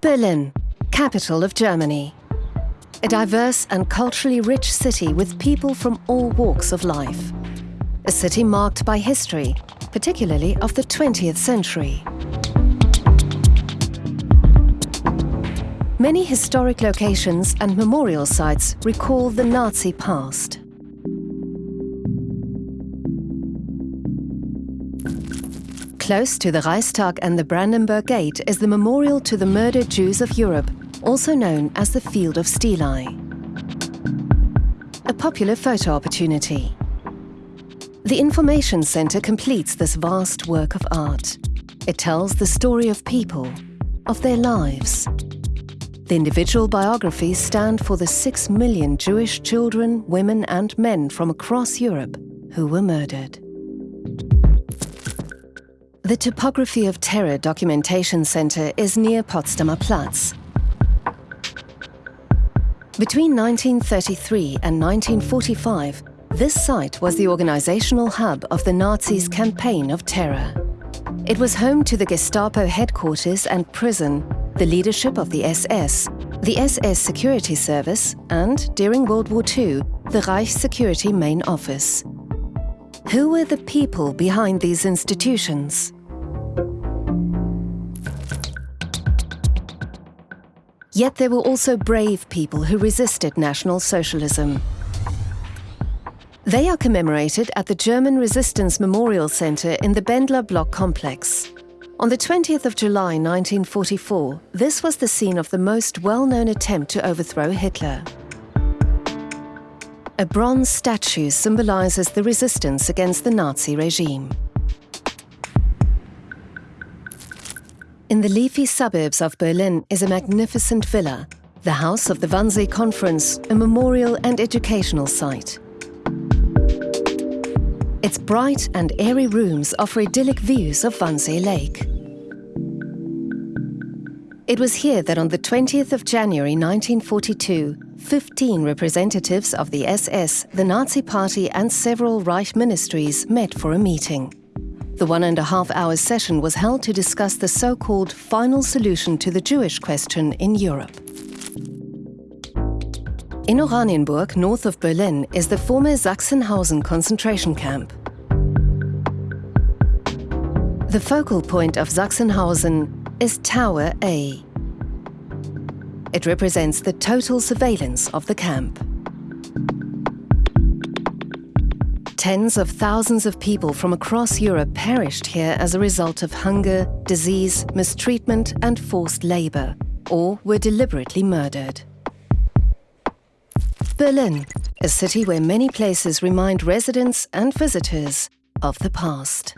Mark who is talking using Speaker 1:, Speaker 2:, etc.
Speaker 1: Berlin, capital of Germany. A diverse and culturally rich city with people from all walks of life. A city marked by history, particularly of the 20th century. Many historic locations and memorial sites recall the Nazi past. Close to the Reichstag and the Brandenburg Gate is the memorial to the murdered Jews of Europe, also known as the Field of Stelae. A popular photo opportunity. The Information Center completes this vast work of art. It tells the story of people, of their lives. The individual biographies stand for the six million Jewish children, women and men from across Europe who were murdered. The Topography of Terror Documentation Center is near Potsdamer Platz. Between 1933 and 1945, this site was the organizational hub of the Nazis' campaign of terror. It was home to the Gestapo headquarters and prison, the leadership of the SS, the SS Security Service, and, during World War II, the Reich Security Main Office. Who were the people behind these institutions? Yet there were also brave people who resisted National Socialism. They are commemorated at the German Resistance Memorial Center in the Bendler Block complex. On the 20th of July 1944, this was the scene of the most well-known attempt to overthrow Hitler. A bronze statue symbolizes the resistance against the Nazi regime. In the leafy suburbs of Berlin is a magnificent villa, the house of the Wannsee Conference, a memorial and educational site. Its bright and airy rooms offer idyllic views of Wannsee Lake. It was here that on the 20th of January 1942, 15 representatives of the SS, the Nazi Party and several Reich ministries met for a meeting. The one and a half hour session was held to discuss the so-called final solution to the Jewish question in Europe. In Oranienburg, north of Berlin, is the former Sachsenhausen concentration camp. The focal point of Sachsenhausen is Tower A. It represents the total surveillance of the camp. Tens of thousands of people from across Europe perished here as a result of hunger, disease, mistreatment and forced labor, or were deliberately murdered. Berlin, a city where many places remind residents and visitors of the past.